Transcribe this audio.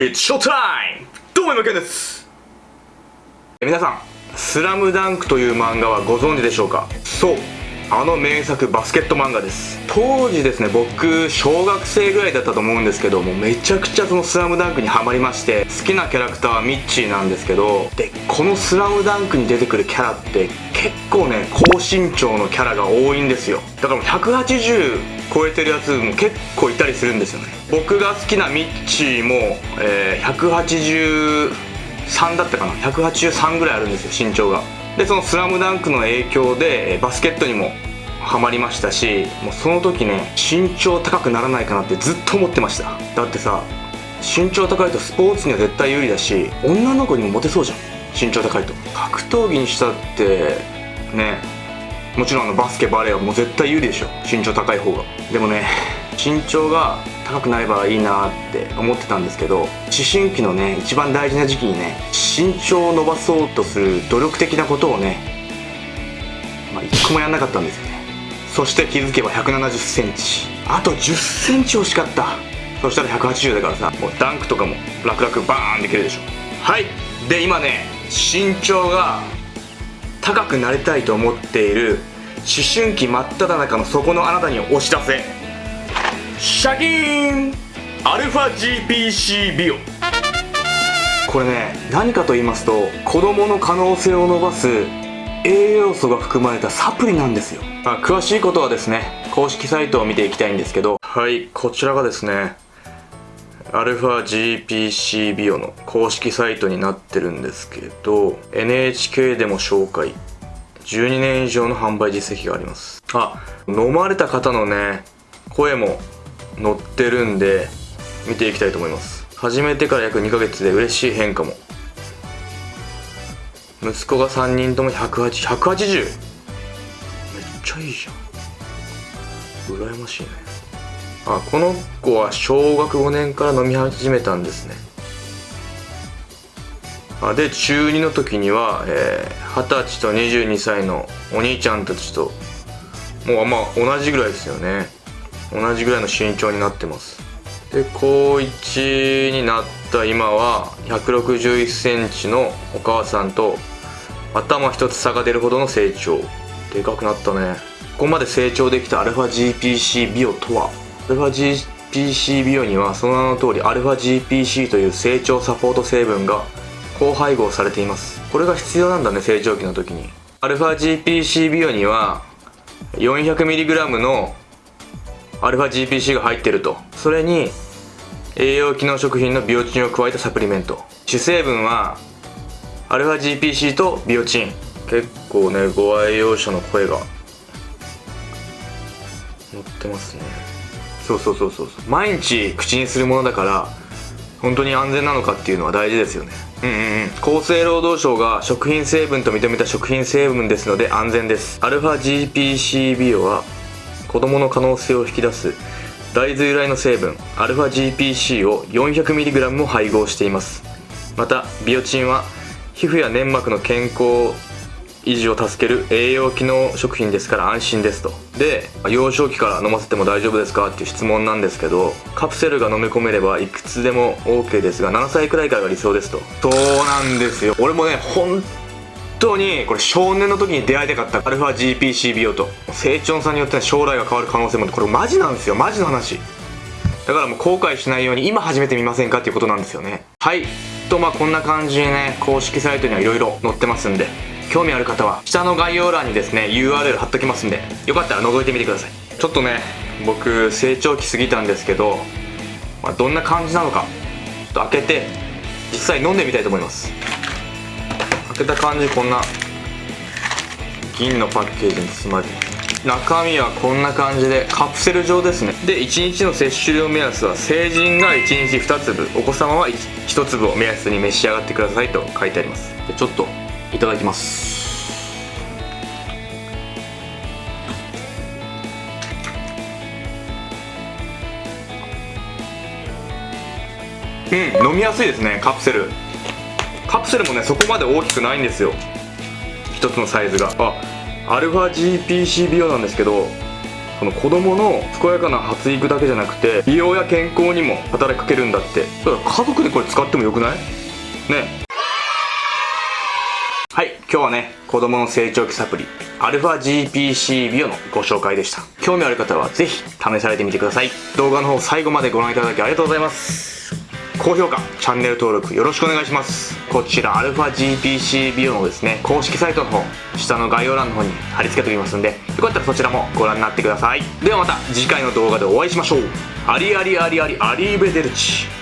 It's showtime! どうも、今けんです。皆さん、スラムダンクという漫画はご存知でしょうか？そう、あの名作バスケット漫画です。当時ですね僕小学生ぐらいだったと思うんですけどもめちゃくちゃその「スラムダンクにハマりまして好きなキャラクターはミッチーなんですけどでこの「スラムダンクに出てくるキャラって結構ね高身長のキャラが多いんですよ。だから180超えてるやつも結構いたりするんですよね。僕が好きなミッチーも、えー、183だったかな。183ぐらいあるんですよ身長が。でその「スラムダンクの影響でバスケットにもハマりましたしもうその時ね身長高くならないかなってずっと思ってました。だってさ身長高いとスポーツには絶対有利だし女の子にもモテそうじゃん。身長高いと。格闘技にしたってねもちろんあのバスケバレーはもう絶対有利でしょ。身長高い方が。でもね身長が高くなればいいなって思ってたんですけど思春期のね一番大事な時期にね身長を伸ばそうとする努力的なことをねまあ一個もやんなかったんですよね。そして気づけば1 7 0センチ。あと1 0センチ惜しかった。そしたら180だからさもうダンクとかも楽々バーンできるでしょ。はい。で今ね身長が高くなりたいと思っている思春期真っ只中の底のあなたに押し出せ。シャキーン!アルファ GPC ビオ。これね何かと言いますと子供の可能性を伸ばす栄養素が含まれたサプリなんですよ、まあ、詳しいことはですね公式サイトを見ていきたいんですけど。はいこちらがですねアルファ GPC ビオの公式サイトになってるんですけど NHK でも紹介。12年以上の販売実績があります。あ飲まれた方のね声も載ってるんで見ていきたいと思います。始めてから約2ヶ月で嬉しい変化も。息子が3人とも180 180めっちゃいいじゃん。羨ましいね。あこの子は小学5年から飲み始めたんですね。あで中2の時には、えー、歳と22歳のお兄ちゃんたちともうあんま同じぐらいですよね。同じぐらいの身長になってます。で高1になった今は1 6 1センチのお母さんと頭一つ差が出るほどの成長。でかくなったね。ここまで成長できた α-GPC ビオとは？α-GPC ビオにはその名の通り α-GPC という成長サポート成分が高配合されていますこれが必要なんだね成長期の時に α-GPC ビオには 400mg の α-GPC が入ってるとそれに栄養機能食品のビオチンを加えたサプリメント主成分は α-GPC とビオチン結構ねご愛用者の声が載ってますね そうそうそうそう毎日口にするものだから本当に安全なのかっていうのは大事ですよね。うんうんうん。厚生労働省が食品成分と認めた食品成分ですので安全です。α-GPC ビオは子供の可能性を引き出す大豆由来の成分。α-GPC を 400mg も配合しています。またビオチンは皮膚や粘膜の健康維持を助ける栄養機能食品ですから安心ですと。で幼少期から飲ませても大丈夫ですか？っていう質問なんですけどカプセルが飲み込めればいくつでも OK ですが7歳くらいからが理想ですと。そうなんですよ。俺もね本当にこれ少年の時に出会いたかった α-GPC 美容と。成長さんによっては将来が変わる可能性もこれマジなんですよ。マジの話。だからもう後悔しないように今始めてみませんか？っていうことなんですよね。はい。とまあこんな感じでね公式サイトにはいろいろ載ってますんで。興味ある方は下の概要欄にですね URL 貼っときますんでよかったら覗いてみてください。ちょっとね僕成長期過ぎたんですけど、まあ、どんな感じなのかちょっと開けて実際飲んでみたいと思います。開けた感じこんな銀のパッケージに包まれて中身はこんな感じでカプセル状ですね。で1日の摂取量目安は成人が1日2粒お子様は 1, 1粒を目安に召し上がってくださいと書いてあります。でちょっといただきます。うん飲みやすいですねカプセル。カプセルもねそこまで大きくないんですよ。一つのサイズが。あアルファ GPC 美容なんですけどこの子供の健やかな発育だけじゃなくて美容や健康にも働きかけるんだって。だから家族でこれ使ってもよくない？ね。はい今日はね子供の成長期サプリアルファ GPC ビオのご紹介でした。興味ある方はぜひ試されてみてください。動画の方最後までご覧いただきありがとうございます。高評価チャンネル登録よろしくお願いします。こちらアルファ GPC ビオのですね公式サイトの方下の概要欄の方に貼り付けておきますんでよかったらそちらもご覧になってください。ではまた次回の動画でお会いしましょう。アリアリアリアリアリーベデルチ。